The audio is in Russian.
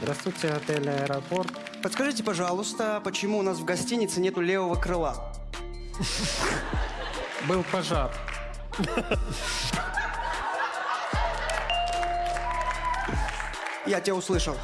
Здравствуйте, отель «Аэропорт». Подскажите, пожалуйста, почему у нас в гостинице нету левого крыла? Был пожар. Я тебя услышал.